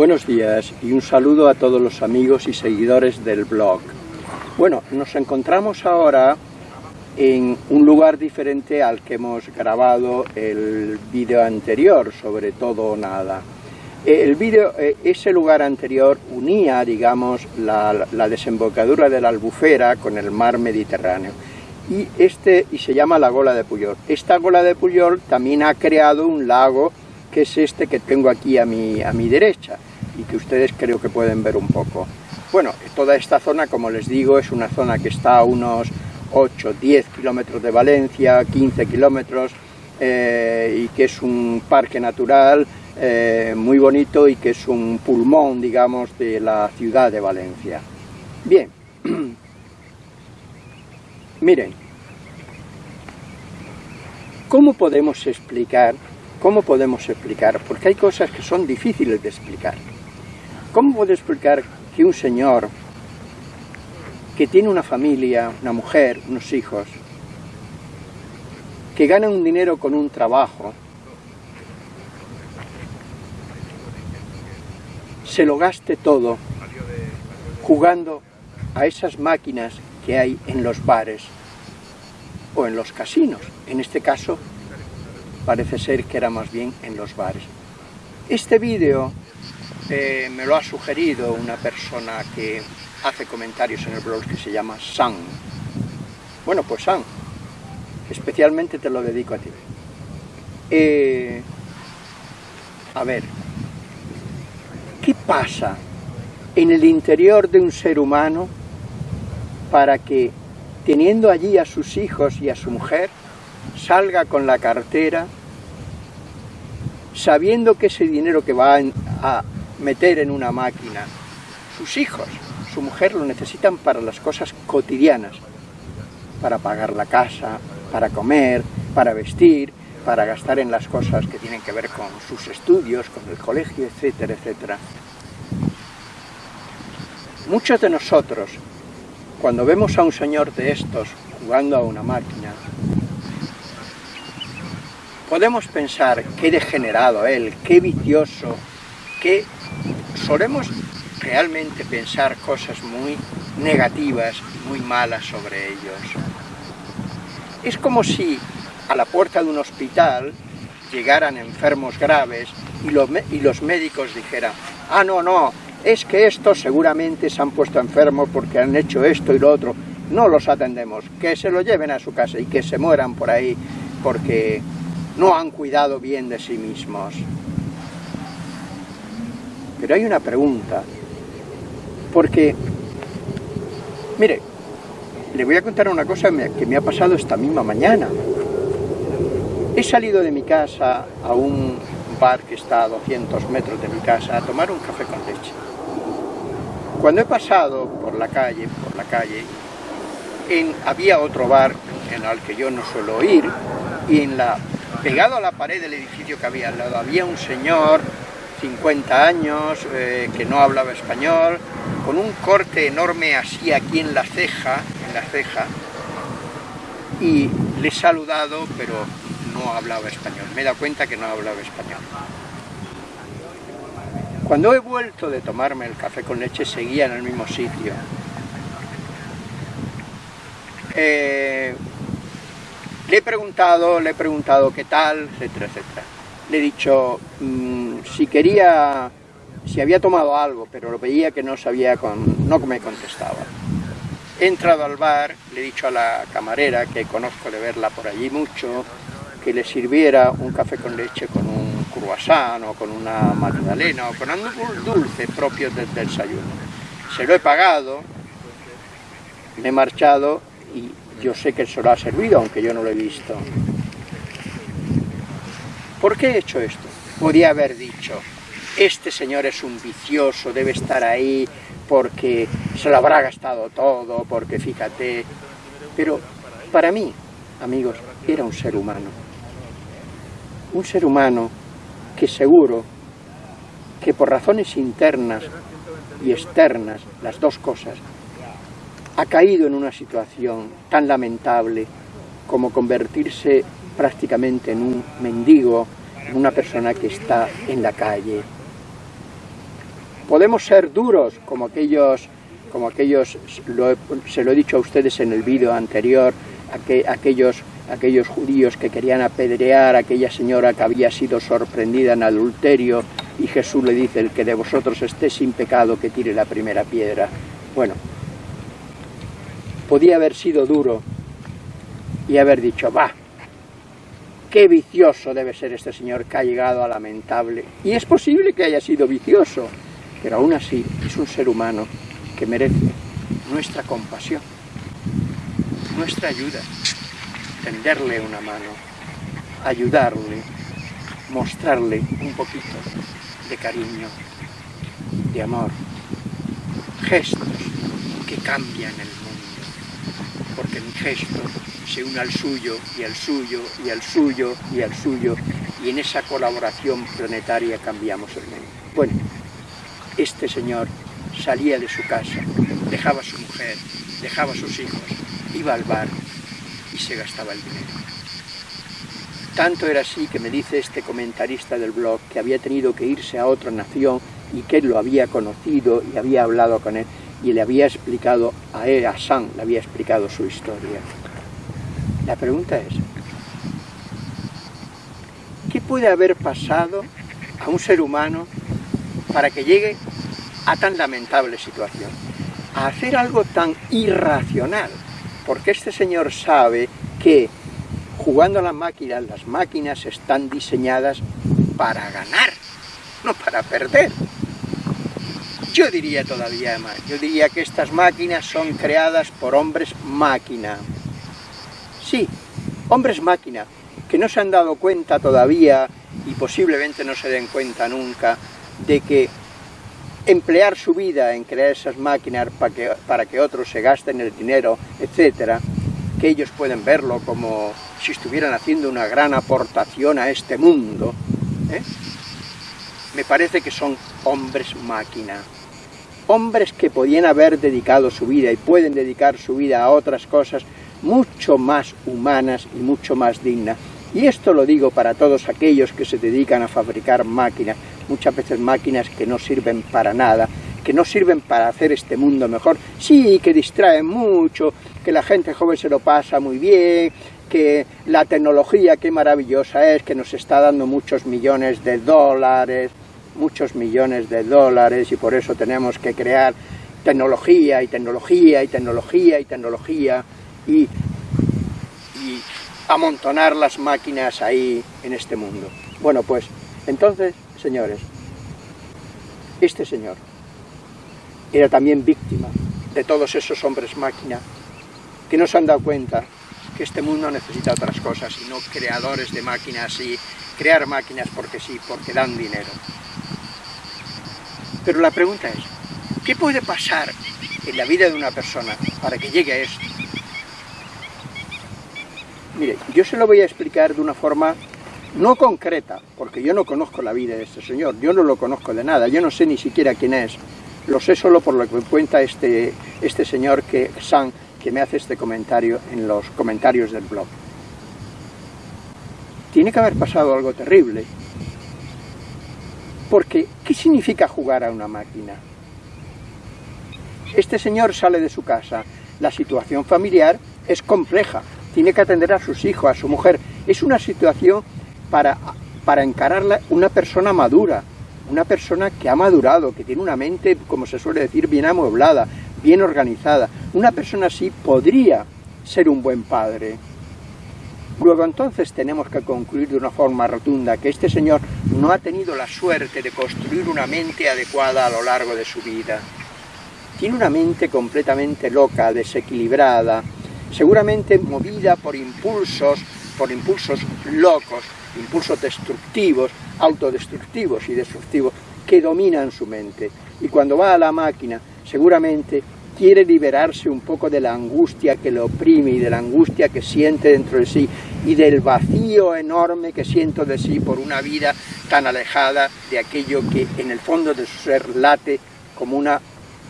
Buenos días y un saludo a todos los amigos y seguidores del blog. Bueno, nos encontramos ahora en un lugar diferente al que hemos grabado el vídeo anterior, sobre todo nada. El vídeo, eh, ese lugar anterior unía, digamos, la, la, desembocadura de la Albufera con el mar Mediterráneo. Y, este, y se llama la Gola de Puyol. Esta Gola de Puyol también ha creado un lago que es este que tengo aquí a mi, a mi derecha y que ustedes creo que pueden ver un poco. Bueno, toda esta zona, como les digo, es una zona que está a unos 8, 10 kilómetros de Valencia, 15 kilómetros, eh, y que es un parque natural eh, muy bonito y que es un pulmón, digamos, de la ciudad de Valencia. Bien, miren, ¿cómo podemos explicar ¿Cómo podemos explicar? Porque hay cosas que son difíciles de explicar. ¿Cómo puedo explicar que un señor que tiene una familia, una mujer, unos hijos, que gana un dinero con un trabajo, se lo gaste todo jugando a esas máquinas que hay en los bares o en los casinos, en este caso parece ser que era más bien en los bares. Este vídeo eh, me lo ha sugerido una persona que hace comentarios en el blog que se llama San. Bueno, pues San, especialmente te lo dedico a ti. Eh, a ver, ¿qué pasa en el interior de un ser humano para que, teniendo allí a sus hijos y a su mujer, salga con la cartera, sabiendo que ese dinero que va a meter en una máquina, sus hijos, su mujer lo necesitan para las cosas cotidianas, para pagar la casa, para comer, para vestir, para gastar en las cosas que tienen que ver con sus estudios, con el colegio, etcétera, etcétera. Muchos de nosotros, cuando vemos a un señor de estos jugando a una máquina, podemos pensar qué degenerado él, qué vicioso, que solemos realmente pensar cosas muy negativas, muy malas sobre ellos. Es como si a la puerta de un hospital llegaran enfermos graves y los, y los médicos dijeran, ah, no, no, es que estos seguramente se han puesto enfermos porque han hecho esto y lo otro, no los atendemos, que se lo lleven a su casa y que se mueran por ahí porque no han cuidado bien de sí mismos. Pero hay una pregunta, porque, mire, le voy a contar una cosa que me ha pasado esta misma mañana. He salido de mi casa a un bar que está a 200 metros de mi casa a tomar un café con leche. Cuando he pasado por la calle, por la calle, había otro bar en el que yo no suelo ir y en la pegado a la pared del edificio que había al lado había un señor, 50 años, eh, que no hablaba español, con un corte enorme así aquí en la ceja, en la ceja, y le he saludado, pero no hablaba español, me he dado cuenta que no hablaba español. Cuando he vuelto de tomarme el café con leche, seguía en el mismo sitio. Eh, le he preguntado, le he preguntado qué tal, etcétera, etcétera. Le he dicho mm, si quería, si había tomado algo, pero lo veía que no sabía, no me contestaba. He entrado al bar, le he dicho a la camarera, que conozco de verla por allí mucho, que le sirviera un café con leche con un croissant o con una magdalena o con algo dulce propio del desayuno. Se lo he pagado, me he marchado y yo sé que se lo ha servido, aunque yo no lo he visto. ¿Por qué he hecho esto? Podía haber dicho, este señor es un vicioso, debe estar ahí porque se lo habrá gastado todo, porque fíjate... Pero para mí, amigos, era un ser humano. Un ser humano que seguro que por razones internas y externas, las dos cosas, ha caído en una situación tan lamentable como convertirse prácticamente en un mendigo, en una persona que está en la calle. Podemos ser duros como aquellos, como aquellos se lo he dicho a ustedes en el vídeo anterior, aquellos, aquellos judíos que querían apedrear a aquella señora que había sido sorprendida en adulterio y Jesús le dice, el que de vosotros esté sin pecado que tire la primera piedra. Bueno, podía haber sido duro y haber dicho, va, qué vicioso debe ser este señor que ha llegado a lamentable. Y es posible que haya sido vicioso, pero aún así es un ser humano que merece nuestra compasión, nuestra ayuda, tenderle una mano, ayudarle, mostrarle un poquito de cariño, de amor, gestos que cambian el mundo, porque mi gesto se une al suyo, y al suyo, y al suyo, y al suyo, y en esa colaboración planetaria cambiamos el mundo. Bueno, este señor salía de su casa, dejaba a su mujer, dejaba a sus hijos, iba al bar y se gastaba el dinero. Tanto era así que me dice este comentarista del blog que había tenido que irse a otra nación y que él lo había conocido y había hablado con él y le había explicado a él, a Sam, le había explicado su historia. La pregunta es, ¿qué puede haber pasado a un ser humano para que llegue a tan lamentable situación? A hacer algo tan irracional, porque este señor sabe que jugando a las máquinas, las máquinas están diseñadas para ganar, no para perder. Yo diría todavía más, yo diría que estas máquinas son creadas por hombres máquina. Sí, hombres máquina, que no se han dado cuenta todavía, y posiblemente no se den cuenta nunca, de que emplear su vida en crear esas máquinas para que, para que otros se gasten el dinero, etcétera, que ellos pueden verlo como si estuvieran haciendo una gran aportación a este mundo, ¿eh? me parece que son hombres máquina. Hombres que podían haber dedicado su vida y pueden dedicar su vida a otras cosas mucho más humanas y mucho más dignas. Y esto lo digo para todos aquellos que se dedican a fabricar máquinas, muchas veces máquinas que no sirven para nada, que no sirven para hacer este mundo mejor. Sí, que distraen mucho, que la gente joven se lo pasa muy bien, que la tecnología qué maravillosa es, que nos está dando muchos millones de dólares, muchos millones de dólares y por eso tenemos que crear tecnología y tecnología y tecnología y tecnología y, amontonar las máquinas ahí en este mundo. Bueno, pues, entonces, señores, este señor era también víctima de todos esos hombres máquina que no se han dado cuenta que este mundo necesita otras cosas y no creadores de máquinas y crear máquinas porque sí, porque dan dinero. Pero la pregunta es, ¿qué puede pasar en la vida de una persona para que llegue a esto? Mire, yo se lo voy a explicar de una forma no concreta, porque yo no conozco la vida de este señor, yo no lo conozco de nada, yo no sé ni siquiera quién es, lo sé solo por lo que cuenta este, este señor que, San, que me hace este comentario en los comentarios del blog. Tiene que haber pasado algo terrible, porque ¿qué significa jugar a una máquina? Este señor sale de su casa, la situación familiar es compleja, tiene que atender a sus hijos, a su mujer. Es una situación para, para encararla una persona madura, una persona que ha madurado, que tiene una mente, como se suele decir, bien amueblada, bien organizada. Una persona así podría ser un buen padre. Luego entonces tenemos que concluir de una forma rotunda que este señor no ha tenido la suerte de construir una mente adecuada a lo largo de su vida. Tiene una mente completamente loca, desequilibrada, seguramente movida por impulsos, por impulsos locos, impulsos destructivos, autodestructivos y destructivos que dominan su mente. Y cuando va a la máquina, seguramente quiere liberarse un poco de la angustia que le oprime y de la angustia que siente dentro de sí y del vacío enorme que siento de sí por una vida tan alejada de aquello que en el fondo de su ser late como una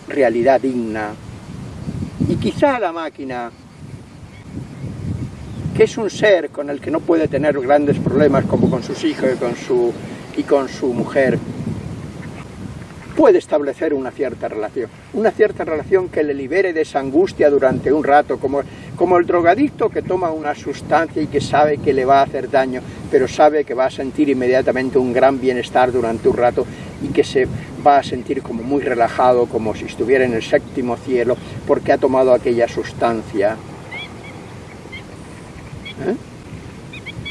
realidad digna. Y quizá la máquina es un ser con el que no puede tener grandes problemas como con sus hijos y con su, y con su mujer, puede establecer una cierta relación, una cierta relación que le libere de esa angustia durante un rato, como, como el drogadicto que toma una sustancia y que sabe que le va a hacer daño, pero sabe que va a sentir inmediatamente un gran bienestar durante un rato y que se va a sentir como muy relajado, como si estuviera en el séptimo cielo, porque ha tomado aquella sustancia. ¿Eh?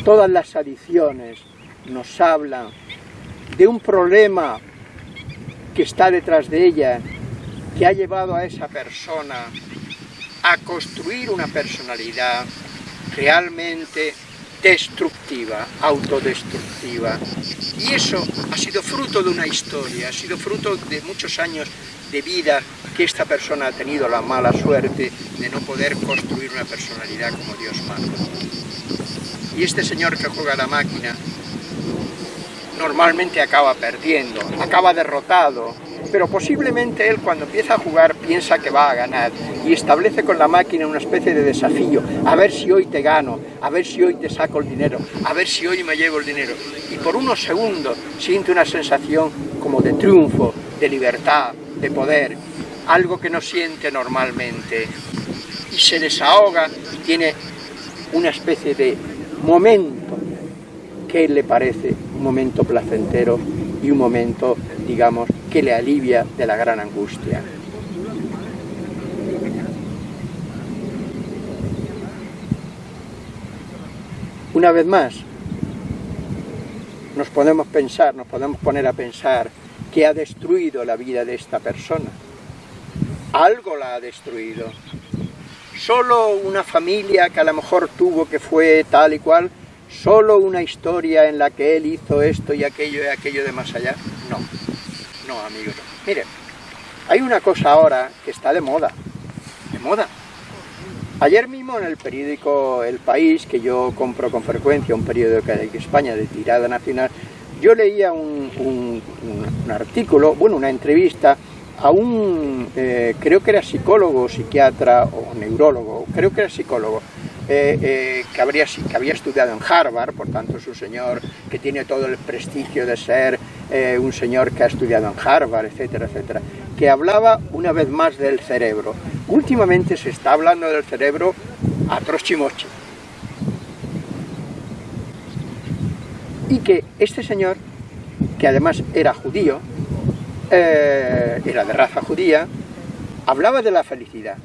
Todas las adicciones nos hablan de un problema que está detrás de ella, que ha llevado a esa persona a construir una personalidad realmente destructiva, autodestructiva. Y eso ha sido fruto de una historia, ha sido fruto de muchos años de vida que esta persona ha tenido la mala suerte de no poder construir una personalidad como Dios manda. Y este señor que juega la máquina normalmente acaba perdiendo, acaba derrotado, pero posiblemente él cuando empieza a jugar piensa que va a ganar y establece con la máquina una especie de desafío, a ver si hoy te gano, a ver si hoy te saco el dinero, a ver si hoy me llevo el dinero. Y por unos segundos siente una sensación como de triunfo, de libertad, de poder, algo que no siente normalmente. Y se desahoga y tiene una especie de momento que le parece un momento placentero y un momento, digamos, que le alivia de la gran angustia. Una vez más, nos podemos pensar, nos podemos poner a pensar que ha destruido la vida de esta persona. Algo la ha destruido. Solo una familia que a lo mejor tuvo que fue tal y cual, solo una historia en la que él hizo esto y aquello y aquello de más allá. No, no amigos. Miren, hay una cosa ahora que está de moda, de moda. Ayer mismo en el periódico El País, que yo compro con frecuencia, un periódico de España de tirada nacional, yo leía un, artículo, bueno, una entrevista a un, eh, creo que era psicólogo, psiquiatra o neurólogo, creo que era psicólogo, eh, eh, que, habría, que había estudiado en Harvard, por tanto es un señor que tiene todo el prestigio de ser eh, un señor que ha estudiado en Harvard, etcétera, etcétera, que hablaba una vez más del cerebro. Últimamente se está hablando del cerebro a trochimoche. Y que este señor, que además era judío, era de raza judía, hablaba de la felicidad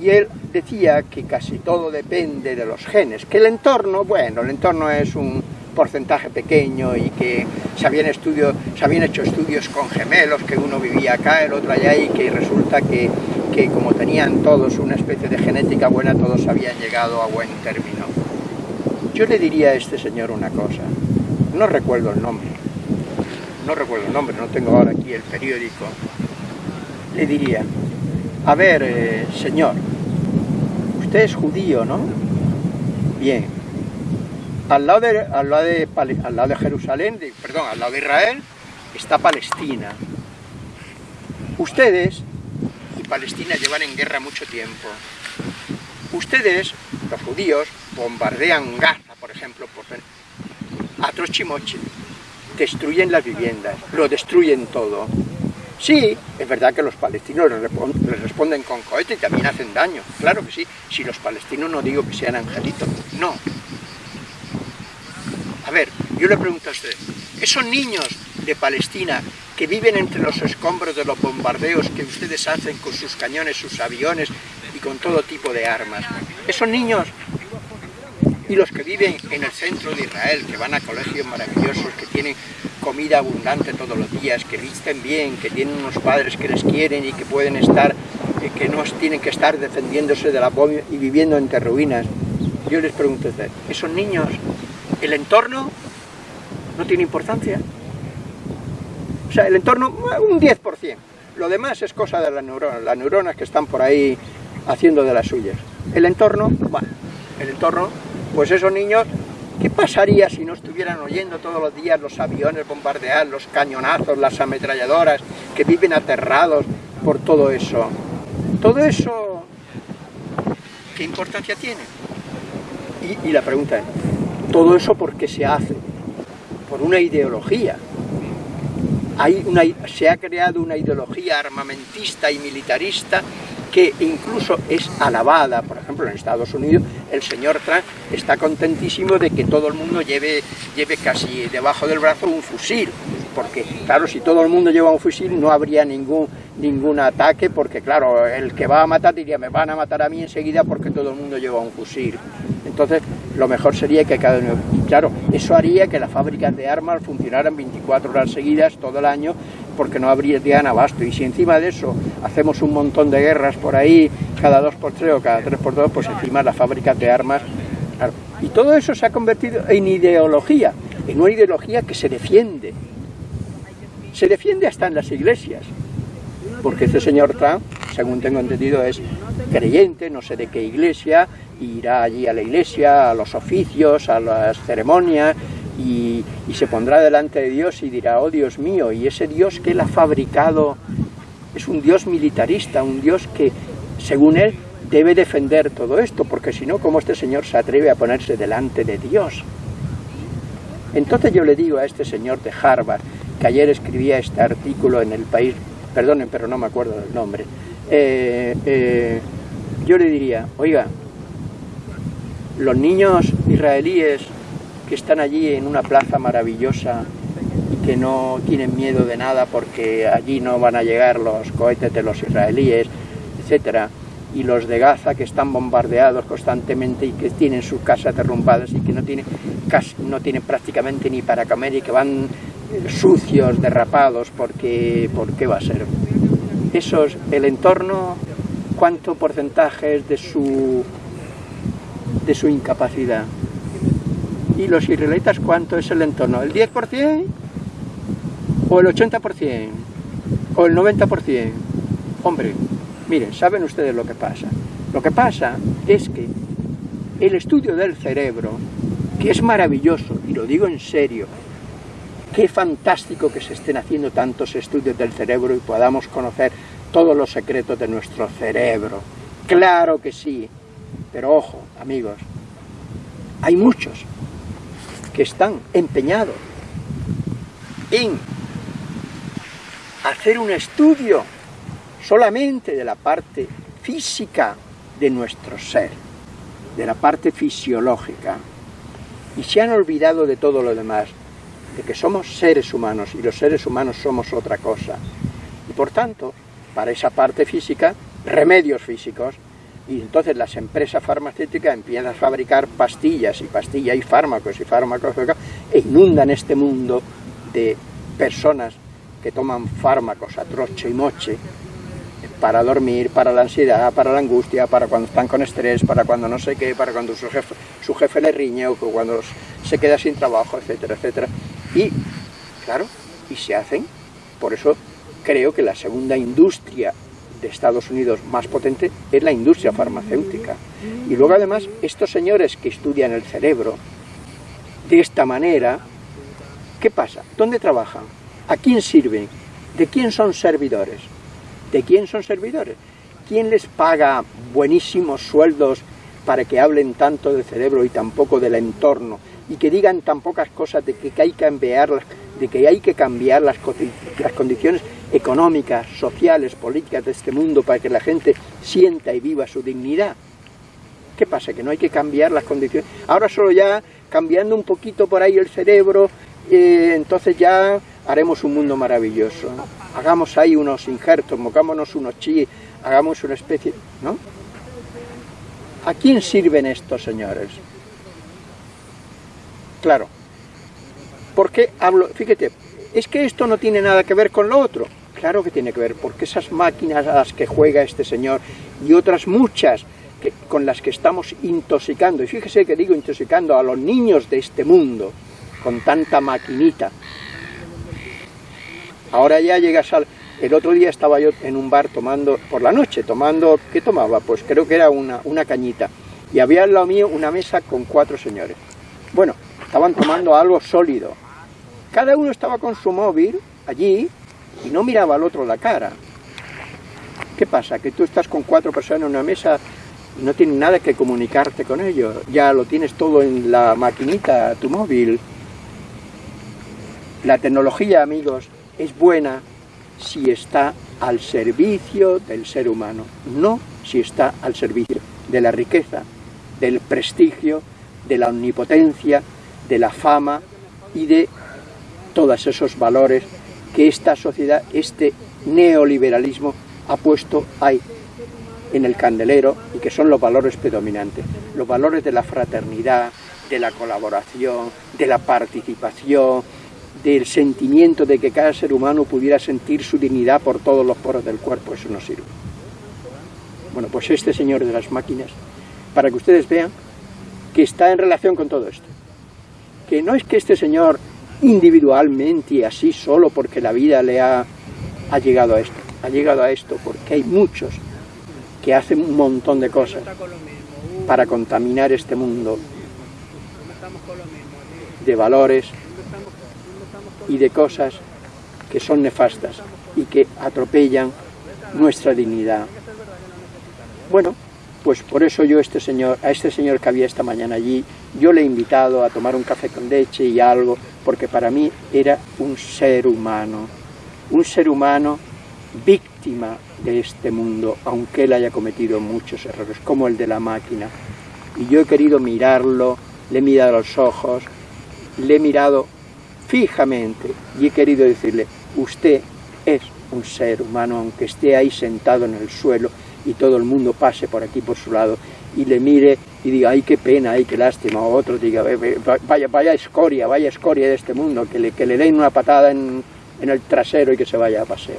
y él decía que casi todo depende de los genes, que el entorno, bueno, el entorno es un porcentaje pequeño y que se habían, se habían hecho estudios con gemelos, que uno vivía acá, el otro allá y que resulta que, que como tenían todos una especie de genética buena, todos habían llegado a buen término. Yo le diría a este señor una cosa, no recuerdo el nombre, no recuerdo el nombre, no tengo ahora aquí el periódico, le diría, a ver, eh, señor, usted es judío, ¿no? Bien. Al lado de, al lado de, Jerusalén, perdón, al lado de Israel, está Palestina. Ustedes y Palestina llevan en guerra mucho tiempo. Ustedes, los judíos, bombardean Gaza, por ejemplo, por a Trochimoche, destruyen las viviendas, lo destruyen todo. Sí, es verdad que los palestinos les responden con cohete y también hacen daño, claro que sí. Si los palestinos no digo que sean angelitos, no. Ver, yo le pregunto a usted, esos niños de Palestina que viven entre los escombros de los bombardeos que ustedes hacen con sus cañones, sus aviones y con todo tipo de armas, esos niños y los que viven en el centro de Israel, que van a colegios maravillosos, que tienen comida abundante todos los días, que visten bien, que tienen unos padres que les quieren y que pueden estar, eh, que no tienen que estar defendiéndose de la bomba y viviendo entre ruinas. Yo les pregunto, ¿esos niños, el entorno no tiene importancia? O sea, el entorno, un 10%. Lo demás es cosa de las neuronas, las neuronas que están por ahí haciendo de las suyas. El entorno, bueno, el entorno, pues esos niños ¿Qué pasaría si no estuvieran oyendo todos los días los aviones bombardear, los cañonazos, las ametralladoras, que viven aterrados por todo eso? Todo eso, ¿qué importancia tiene? Y, la pregunta es, ¿todo eso por qué se hace? Por una ideología. hay una, se ha creado una ideología armamentista y militarista que incluso es alabada, por ejemplo en Estados Unidos el señor Trump está contentísimo de que todo el mundo lleve, lleve casi debajo del brazo un fusil, porque claro, si todo el mundo lleva un fusil no habría ningún, ningún ataque, porque claro, el que va a matar diría, me van a matar a mí enseguida porque todo el mundo lleva un fusil. Entonces, lo mejor sería que cada uno... Claro, eso haría que las fábricas de armas funcionaran 24 horas seguidas todo el año porque no habría habrían abasto. Y si encima de eso hacemos un montón de guerras por ahí, cada dos por tres o cada tres por dos, pues encima las fábricas de armas... Y todo eso se ha convertido en ideología, en una ideología que se defiende. Se defiende hasta en las iglesias, porque este señor Trump, según tengo entendido, es creyente, no sé de qué iglesia, irá allí a la iglesia, a los oficios, a las ceremonias, y, se pondrá delante de Dios y dirá, oh Dios mío, y ese Dios que él ha fabricado es un Dios militarista, un Dios que, según él, debe defender todo esto, porque si no, ¿cómo este señor se atreve a ponerse delante de Dios? Entonces yo le digo a este señor de Harvard, que ayer escribía este artículo en el país, perdonen, pero no me acuerdo del nombre, eh, eh, yo le diría, oiga, los niños israelíes que están allí en una plaza maravillosa y que no tienen miedo de nada porque allí no van a llegar los cohetes de los israelíes, etcétera, y los de Gaza que están bombardeados constantemente y que tienen sus casas derrumbadas y que no tienen, no tienen prácticamente ni para comer y que van sucios, derrapados, porque ¿por qué va a ser? Eso es el entorno, cuánto porcentaje es de su, de su incapacidad. ¿Y los israelitas cuánto es el entorno? ¿El 10%? ¿O el 80%? ¿O el 90%? Hombre, miren, ¿saben ustedes lo que pasa? Lo que pasa es que el estudio del cerebro, que es maravilloso, y lo digo en serio, qué fantástico que se estén haciendo tantos estudios del cerebro y podamos conocer todos los secretos de nuestro cerebro. Claro que sí, pero ojo, amigos, hay muchos que están empeñados en hacer un estudio solamente de la parte física de nuestro ser, de la parte fisiológica, y se han olvidado de todo lo demás, de que somos seres humanos y los seres humanos somos otra cosa. Y por tanto, para esa parte física, remedios físicos, y entonces las empresas farmacéuticas empiezan a fabricar pastillas y pastillas y fármacos y fármacos e inundan este mundo de personas que toman fármacos a troche y moche para dormir, para la ansiedad, para la angustia, para cuando están con estrés, para cuando no sé qué, para cuando su jefe, su jefe le riñe o cuando se queda sin trabajo, etcétera, etcétera. Y, claro, y se hacen, por eso creo que la segunda industria de Estados Unidos más potente es la industria farmacéutica. Y luego además estos señores que estudian el cerebro de esta manera, ¿qué pasa? ¿Dónde trabajan? ¿A quién sirven? ¿De quién son servidores? ¿De quién son servidores? ¿Quién les paga buenísimos sueldos para que hablen tanto del cerebro y tan poco del entorno? Y que digan tan pocas cosas de que hay que cambiar, de que hay que cambiar las, las condiciones económicas, sociales, políticas de este mundo para que la gente sienta y viva su dignidad. ¿Qué pasa? Que no hay que cambiar las condiciones. Ahora solo ya cambiando un poquito por ahí el cerebro, eh, entonces ya haremos un mundo maravilloso. Hagamos ahí unos injertos, mocámonos unos chi, hagamos una especie... ¿no? ¿A quién sirven estos señores? Claro. ¿Por qué hablo? Fíjate, es que esto no tiene nada que ver con lo otro. Claro que tiene que ver, porque esas máquinas a las que juega este señor y otras muchas que, con las que estamos intoxicando, y fíjese que digo intoxicando a los niños de este mundo, con tanta maquinita. Ahora ya llegas al... El otro día estaba yo en un bar tomando, por la noche, tomando, ¿qué tomaba? Pues creo que era una, una cañita. Y había al lado mío una mesa con cuatro señores. Bueno, estaban tomando algo sólido. Cada uno estaba con su móvil allí, y no miraba al otro la cara. ¿Qué pasa? Que tú estás con cuatro personas en una mesa y no tienes nada que comunicarte con ellos. Ya lo tienes todo en la maquinita, tu móvil. La tecnología, amigos, es buena si está al servicio del ser humano, no si está al servicio de la riqueza, del prestigio, de la omnipotencia, de la fama y de todos esos valores que esta sociedad, este neoliberalismo ha puesto ahí en el candelero y que son los valores predominantes, los valores de la fraternidad, de la colaboración, de la participación, del sentimiento de que cada ser humano pudiera sentir su dignidad por todos los poros del cuerpo, eso no sirve. Bueno, pues este señor de las máquinas, para que ustedes vean que está en relación con todo esto. Que no es que este señor individualmente así solo porque la vida le ha, ha llegado a esto, ha llegado a esto porque hay muchos que hacen un montón de cosas para contaminar este mundo de valores y de cosas que son nefastas y que atropellan nuestra dignidad. Bueno, pues por eso yo este señor, a este señor que había esta mañana allí, yo le he invitado a tomar un café con leche y algo, porque para mí era un ser humano, un ser humano víctima de este mundo, aunque él haya cometido muchos errores, como el de la máquina. Y yo he querido mirarlo, le he mirado los ojos, le he mirado fijamente y he querido decirle, usted es un ser humano, aunque esté ahí sentado en el suelo y todo el mundo pase por aquí por su lado y le mire y diga, ay, qué pena, ay, qué lástima, o otro diga, vaya, vaya escoria, vaya escoria de este mundo, que le, que le den una patada en, en el trasero y que se vaya a pasear.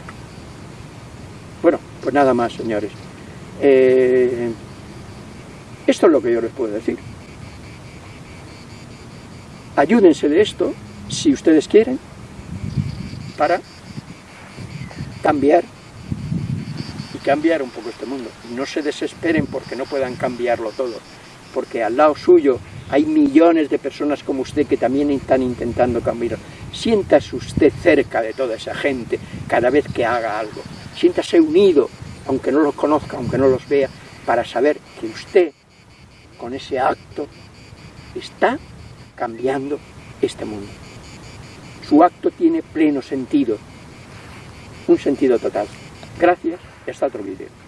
Bueno, pues nada más, señores. Eh, esto es lo que yo les puedo decir. Ayúdense de esto, si ustedes quieren, para cambiar y cambiar un poco este mundo. No se desesperen porque no puedan cambiarlo todo, porque al lado suyo hay millones de personas como usted que también están intentando cambiar. Siéntase usted cerca de toda esa gente cada vez que haga algo. Siéntase unido, aunque no los conozca, aunque no los vea, para saber que usted, con ese acto, está cambiando este mundo. Su acto tiene pleno sentido, un sentido total. Gracias y hasta otro vídeo.